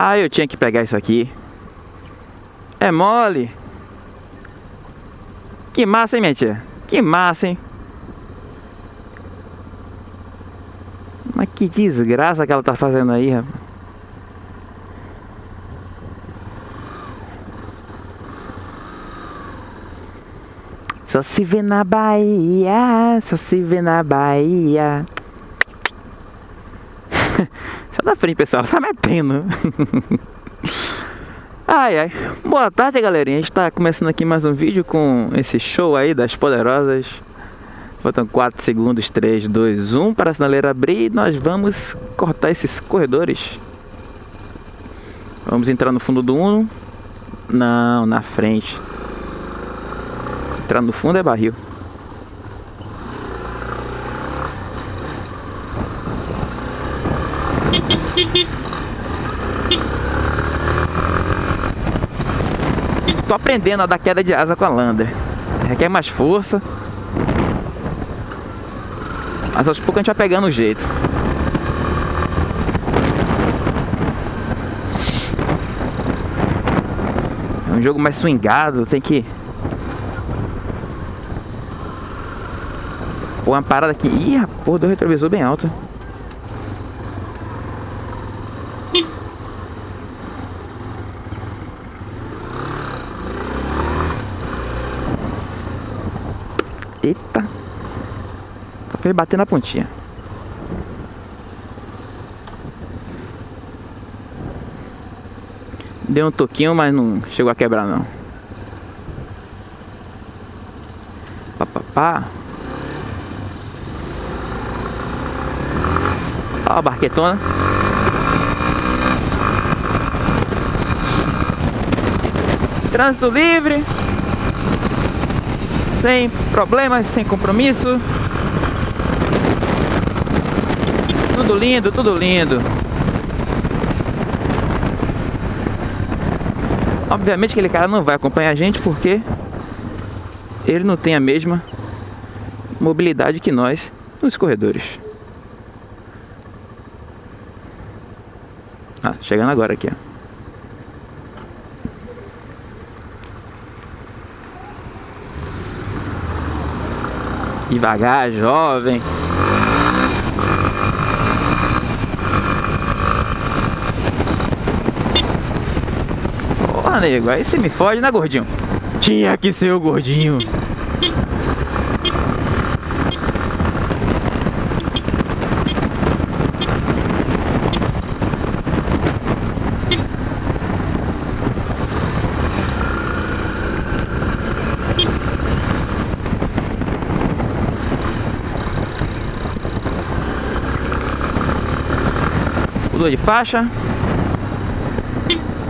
Ah, eu tinha que pegar isso aqui. É mole. Que massa, hein, minha tia? Que massa, hein? Mas que desgraça que ela tá fazendo aí, rapaz. Só se vê na Bahia, só se vê na Bahia. Só da frente, pessoal, tá metendo. ai, ai. Boa tarde, galerinha. A gente tá começando aqui mais um vídeo com esse show aí das poderosas. Faltam 4 segundos, 3, 2, 1 para a sinaleira abrir e nós vamos cortar esses corredores. Vamos entrar no fundo do 1. Não, na frente. Entrar no fundo é barril. Tô aprendendo a dar queda de asa com a Lander. Requer mais força. Mas aos poucos a gente vai pegando o jeito. É um jogo mais swingado, tem que... Pô, uma parada aqui... Ih, porra, deu retrovisor bem alto. Eita. Fez bater na pontinha. Deu um toquinho, mas não chegou a quebrar não. Pá, pá, pá. Ó a barquetona. Trânsito livre sem problemas, sem compromisso. Tudo lindo, tudo lindo. Obviamente aquele cara não vai acompanhar a gente porque ele não tem a mesma mobilidade que nós nos corredores. Ah, chegando agora aqui, ó. Devagar, jovem. Porra, nego, aí você me fode, né, gordinho? Tinha que ser o gordinho. Pulou de faixa.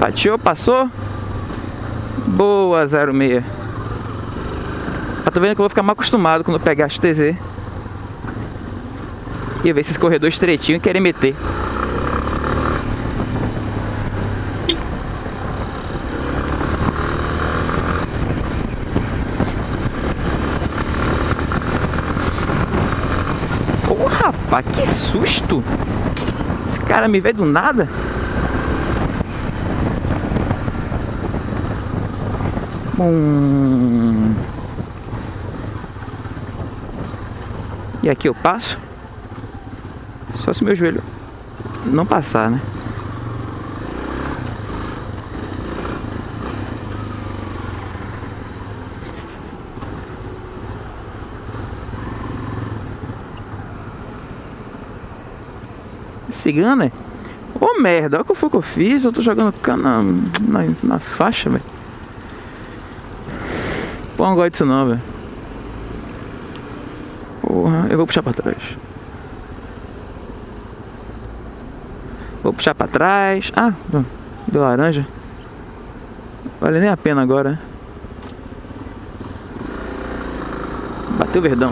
Fatiou, passou. Boa, 06. Eu tô vendo que eu vou ficar mal acostumado quando pegar a XTZ. E ver esses corredores estreitinhos e querer meter. Rapaz, que susto! cara me vê do nada. Hum. E aqui eu passo. Só se meu joelho não passar, né? cigana. Ô oh, merda, olha o que foi que eu fiz. Eu tô jogando cana na, na, faixa, velho. Pô, não gosto disso não, velho. Porra, eu vou puxar pra trás. Vou puxar pra trás. Ah, deu laranja. Vale nem a pena agora. Bateu verdão.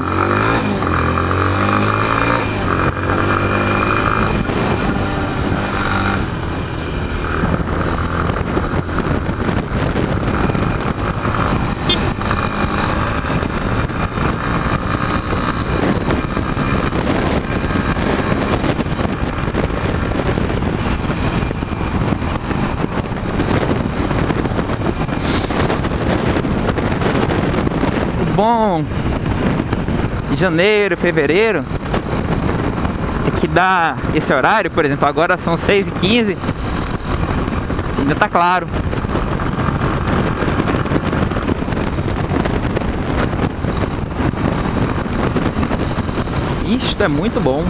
Bom de janeiro, fevereiro é que dá esse horário, por exemplo, agora são 6 e 15 ainda tá claro. Isto é muito bom.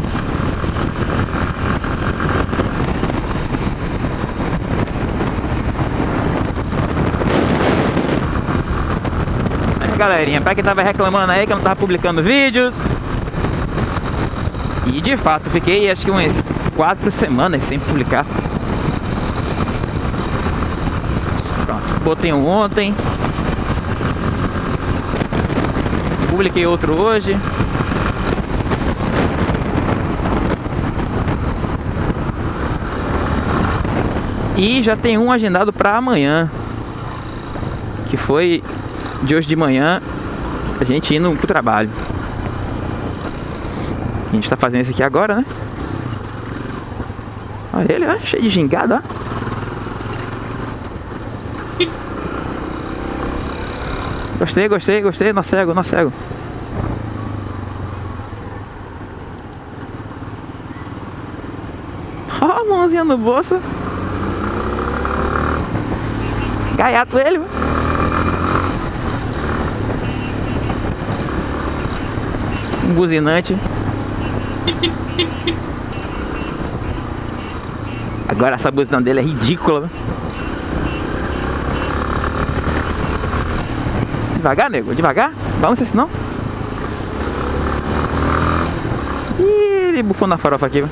É, galerinha, pra quem tava reclamando aí que eu não tava publicando vídeos. E de fato, fiquei acho que umas quatro semanas sem publicar. Pronto, botei um ontem. Publiquei outro hoje. E já tem um agendado para amanhã. Que foi de hoje de manhã a gente indo pro trabalho. A gente tá fazendo isso aqui agora, né? Olha ele, ó, cheio de gingado, ó. Gostei, gostei, gostei. Nó cego, nó cego. Ó, a mãozinha no bolso. Gaiato ele, mano. Um buzinante. Agora essa buzina dele é ridícula. Devagar, nego, devagar. Balança assim não. Ih, ele bufou na farofa aqui.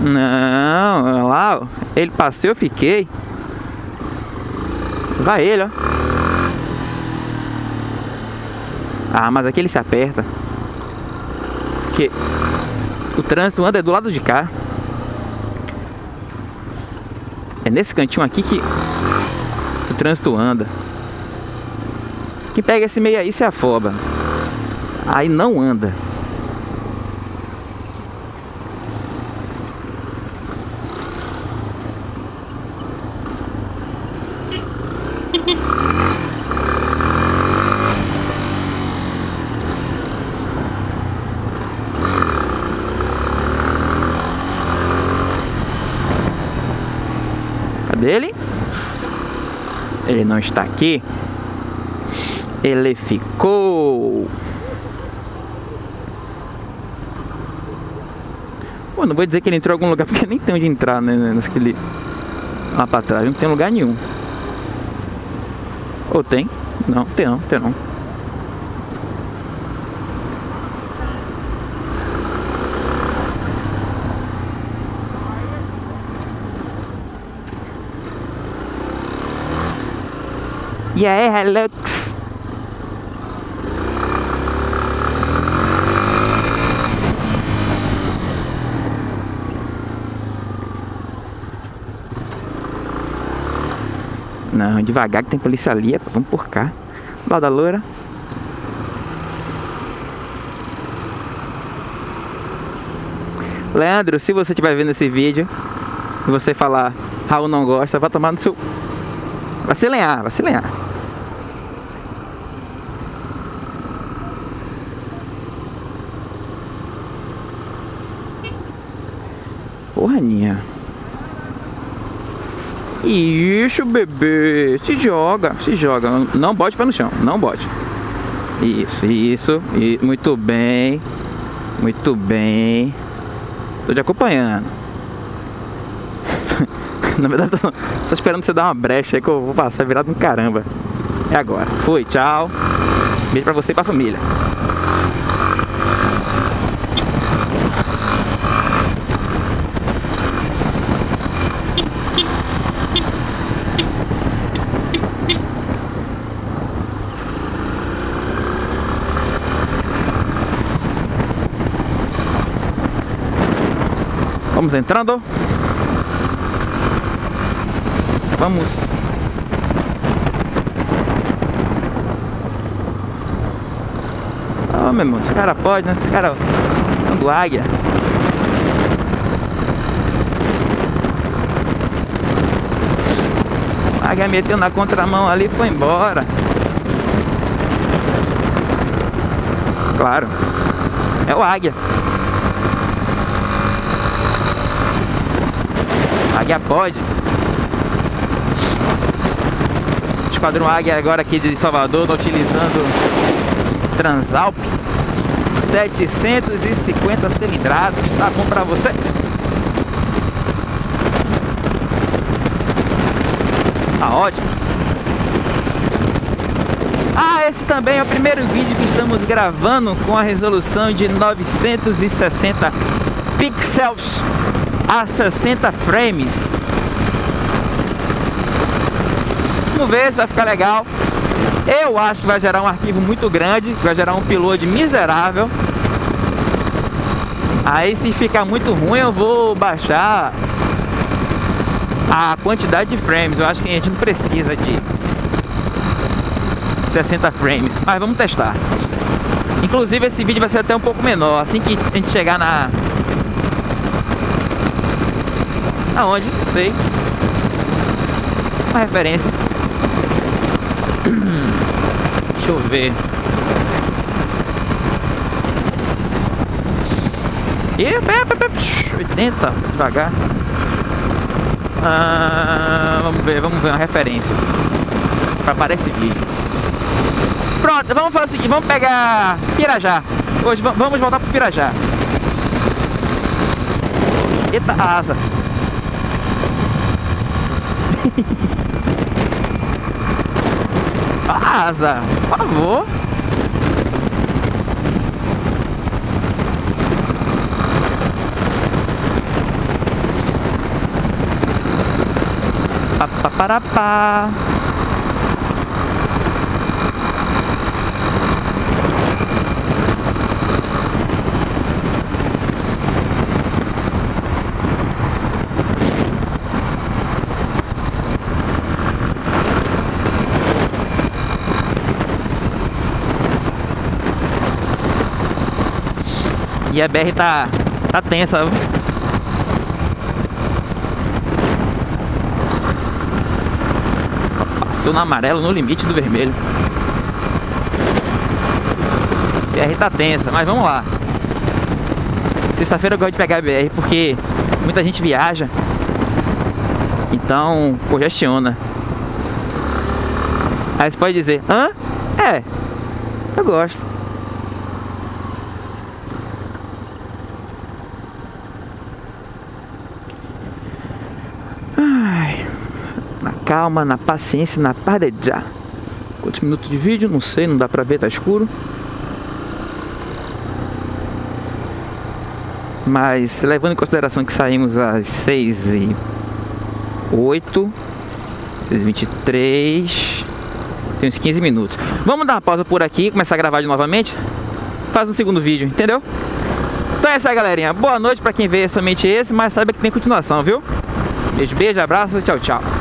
Não, lá. Ele passou, eu fiquei. Vai ele, ó. Ah, mas aqui ele se aperta. Porque o trânsito anda do lado de cá. É nesse cantinho aqui que o trânsito anda. Quem pega esse meio aí se afoba. Aí não anda. dele. Ele não está aqui. Ele ficou. Pô, não vou dizer que ele entrou em algum lugar, porque nem tem onde entrar, né? Naquele... Lá pra trás, não tem lugar nenhum. Ou tem? Não, tem não, tem não. E aí, Hilux? Não, devagar que tem polícia ali, vamos por cá. Lá da loura. Leandro, se você estiver vendo esse vídeo e você falar Raul não gosta, vai tomar no seu... Vai se lenhar, vai se lenhar. Porra, Aninha. Isso, bebê. Se joga, se joga. Não bote para no chão, não bote. Isso, isso. Muito bem. Muito bem. Tô te acompanhando. Na verdade, tô só esperando você dar uma brecha aí que eu vou passar virado no caramba. É agora. Fui, tchau. Beijo pra você e pra família. Entrando. Vamos. Oh, meu irmão, esse cara pode, né? Esse cara são do águia. A águia meteu na contramão ali e foi embora. Claro. É o águia. Águia pode. Esquadrão Águia agora aqui de Salvador, tá utilizando Transalp 750 cilindradas, tá bom pra você? Tá ótimo. Ah, esse também é o primeiro vídeo que estamos gravando com a resolução de 960 pixels a 60 frames. Vamos ver se vai ficar legal. Eu acho que vai gerar um arquivo muito grande, vai gerar um upload miserável. Aí se ficar muito ruim eu vou baixar a quantidade de frames. Eu acho que a gente não precisa de 60 frames, mas vamos testar. Inclusive esse vídeo vai ser até um pouco menor, assim que a gente chegar na... Aonde? Não sei. Uma referência. Deixa eu ver. E 80, devagar. Ah, vamos ver, vamos ver uma referência para esse vídeo. Pronto, vamos fazer o seguinte, vamos pegar Pirajá. Hoje vamos voltar pro Pirajá. Eita, asa. asa, por favor. Pá, E a BR tá, tá tensa. Passou no amarelo, no limite do vermelho. BR tá tensa, mas vamos lá. Sexta-feira eu gosto de pegar a BR porque muita gente viaja. Então, congestiona. Aí você pode dizer, hã? É, eu gosto. Calma, na paciência, na pareja. Quantos minutos de vídeo? Não sei, não dá pra ver, tá escuro. Mas levando em consideração que saímos às 6 e 8 6 23 Tem uns 15 minutos Vamos dar uma pausa por aqui Começar a gravar de novamente Faz um segundo vídeo, entendeu? Então é isso aí galerinha Boa noite pra quem vê somente esse Mas saiba que tem continuação, viu? Beijo, beijo, abraço, tchau, tchau